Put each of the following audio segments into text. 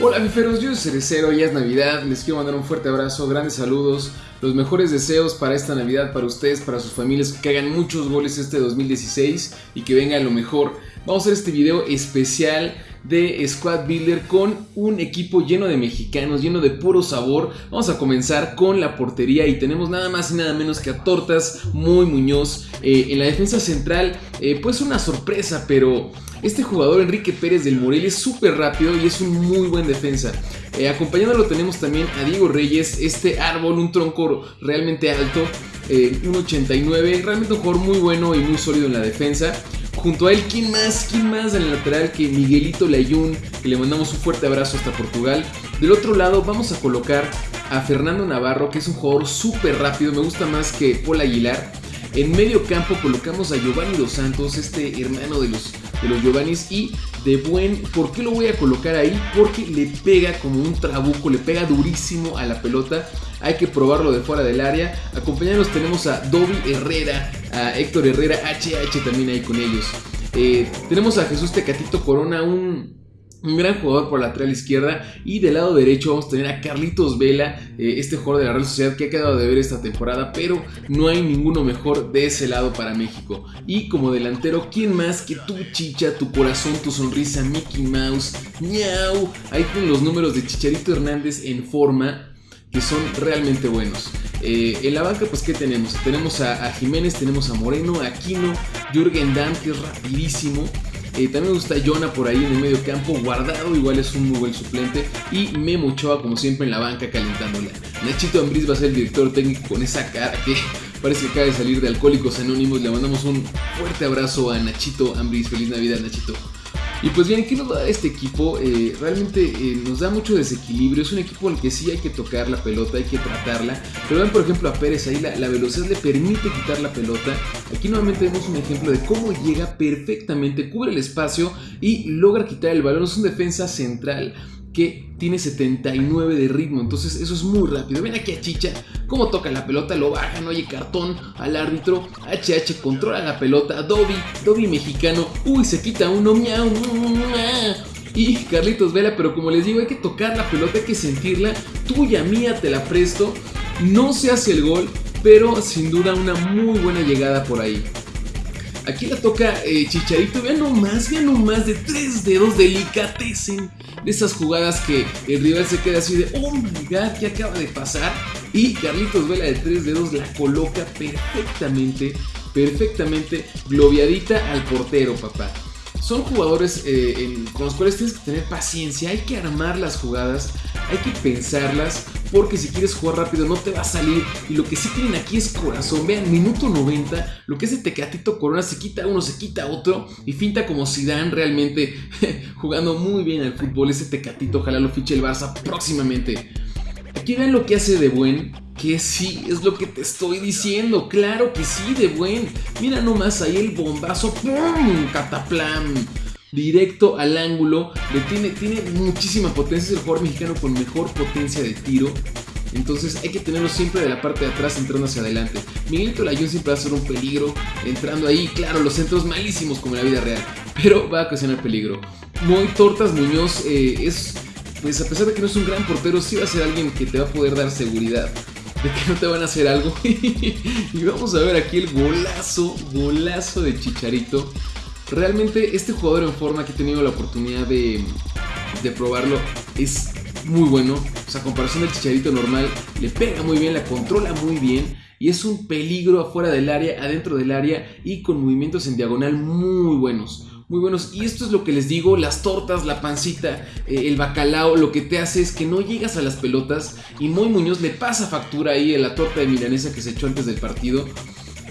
Hola fiferos, yo soy Cerecero, ya es Navidad, les quiero mandar un fuerte abrazo, grandes saludos, los mejores deseos para esta Navidad, para ustedes, para sus familias, que hagan muchos goles este 2016 y que venga lo mejor. Vamos a hacer este video especial de Squad Builder con un equipo lleno de mexicanos, lleno de puro sabor. Vamos a comenzar con la portería y tenemos nada más y nada menos que a Tortas Muy Muñoz. Eh, en la defensa central, eh, pues una sorpresa, pero este jugador Enrique Pérez del Morelia es súper rápido y es un muy buen defensa. Eh, acompañándolo tenemos también a Diego Reyes, este árbol, un tronco realmente alto, eh, 1.89, realmente un jugador muy bueno y muy sólido en la defensa. Junto a él, ¿quién más? ¿Quién más en el lateral que Miguelito Layún? Que le mandamos un fuerte abrazo hasta Portugal. Del otro lado vamos a colocar a Fernando Navarro, que es un jugador súper rápido, me gusta más que Paul Aguilar. En medio campo colocamos a Giovanni Dos Santos, este hermano de los, de los Giovannis. Y de buen, ¿por qué lo voy a colocar ahí? Porque le pega como un trabuco, le pega durísimo a la pelota. Hay que probarlo de fuera del área. Acompañados tenemos a Dobby Herrera, a Héctor Herrera, HH también ahí con ellos. Eh, tenemos a Jesús Tecatito Corona, un un gran jugador por la lateral izquierda y del lado derecho vamos a tener a Carlitos Vela, eh, este jugador de la Real Sociedad que ha quedado de ver esta temporada, pero no hay ninguno mejor de ese lado para México. Y como delantero, ¿quién más que tu chicha, tu corazón, tu sonrisa, Mickey Mouse, miau? Ahí con los números de Chicharito Hernández en forma que son realmente buenos. Eh, en la banca, pues, ¿qué tenemos? Tenemos a, Jiménez, tenemos a Moreno, a Aquino, Jürgen Damm, que es rapidísimo. Eh, también me gusta Jonah por ahí en el medio campo, guardado, igual es un muy buen suplente. Y Memo Ochoa, como siempre, en la banca calentándola. Nachito Ambriz va a ser el director técnico con esa cara que parece que acaba de salir de Alcohólicos Anónimos. Le mandamos un fuerte abrazo a Nachito Ambriz. Feliz Navidad, Nachito. Y pues bien, ¿qué nos va a dar este equipo? Eh, realmente eh, nos da mucho desequilibrio. Es un equipo al que sí hay que tocar la pelota, hay que tratarla. Pero ven por ejemplo a Pérez ahí, la, la, velocidad le permite quitar la pelota. Aquí nuevamente vemos un ejemplo de cómo llega perfectamente, cubre el espacio y logra quitar el balón. Es un defensa central que tiene 79 de ritmo, entonces eso es muy rápido. Ven aquí a Chicha, cómo toca la pelota, lo baja, no oye cartón al árbitro. HH controla la pelota, Dobby, Dobby mexicano, uy, se quita uno, miau, y Carlitos Vela, pero como les digo, hay que tocar la pelota, hay que sentirla, tuya, mía, te la presto. No se hace el gol, pero sin duda una muy buena llegada por ahí. Aquí la toca eh, Chicharito. Vean nomás, vean nomás de tres dedos delicatecen. De esas jugadas que el rival se queda así de, oh my god, ¿qué acaba de pasar? Y Carlitos Vela de tres dedos la coloca perfectamente, perfectamente globiadita al portero, papá son jugadores eh, con los cuales tienes que tener paciencia, hay que armar las jugadas, hay que pensarlas, porque si quieres jugar rápido no te va a salir. Y lo que sí tienen aquí es corazón. Vean, minuto 90, lo que es el Tecatito Corona, se quita uno, se quita otro, y finta como dan realmente jugando muy bien al fútbol. Ese Tecatito, ojalá lo fiche el Barça próximamente. Aquí vean lo que hace de buen, que sí, es lo que te estoy diciendo, claro que sí, de buen. Mira nomás ahí el bombazo, ¡pum! Cataplam. Directo al ángulo, le tiene, tiene muchísima potencia, es el jugador mexicano con mejor potencia de tiro. Entonces hay que tenerlo siempre de la parte de atrás entrando hacia adelante. Miguelito Layún siempre va a ser un peligro entrando ahí. Claro, los centros malísimos como en la vida real. Pero va a ocasionar peligro. Muy Tortas Muñoz eh, es pues a pesar de que no es un gran portero, sí va a ser alguien que te va a poder dar seguridad de que no te van a hacer algo. y vamos a ver aquí el golazo, golazo de Chicharito. Realmente este jugador en forma que he tenido la oportunidad de, probarlo es muy bueno. O sea, a comparación del Chicharito normal, le pega muy bien, la controla muy bien. Y es un peligro afuera del área, adentro del área y con movimientos en diagonal muy buenos muy buenos. Y esto es lo que les digo, las tortas, la pancita, eh, el bacalao, lo que te hace es que no llegas a las pelotas y Moy Muñoz le pasa factura ahí a la torta de milanesa que se echó antes del partido.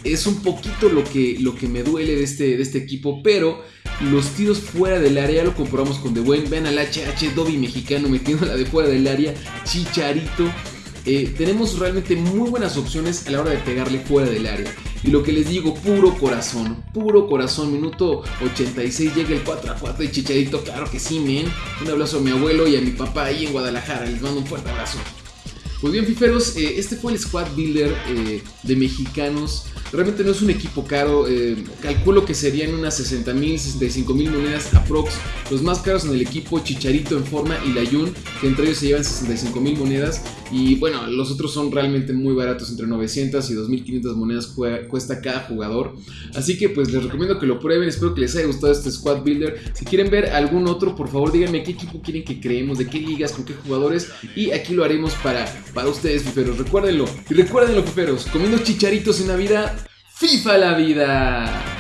Es un poquito lo que, lo que me duele de este, de este equipo, pero los tiros fuera del área lo comprobamos con De Buen. Vean al HH Dobby mexicano metiéndola de fuera del área, Chicharito. Eh, tenemos realmente muy buenas opciones a la hora de pegarle fuera del área. Y lo que les digo, puro corazón, puro corazón. Minuto 86 llega el 4 a 4 de Chicharito. Claro que sí, men. Un abrazo a mi abuelo y a mi papá ahí en Guadalajara. Les mando un fuerte abrazo. Pues bien, fiferos, eh, este fue el squad builder eh, de mexicanos Realmente no es un equipo caro, eh, calculo que serían unas 60 mil, 65 mil monedas aprox. Los más caros en el equipo, Chicharito en forma y Layun, que entre ellos se llevan 65 mil monedas. Y bueno, los otros son realmente muy baratos, entre 900 y 2500 monedas cuesta cada jugador. Así que pues les recomiendo que lo prueben, espero que les haya gustado este Squad Builder. Si quieren ver algún otro, por favor díganme qué equipo quieren que creemos, de qué ligas, con qué jugadores. Y aquí lo haremos para, para ustedes, fiferos. Recuérdenlo. Y recuérdenlo, fiferos, comiendo chicharitos en Navidad, FIFA la vida.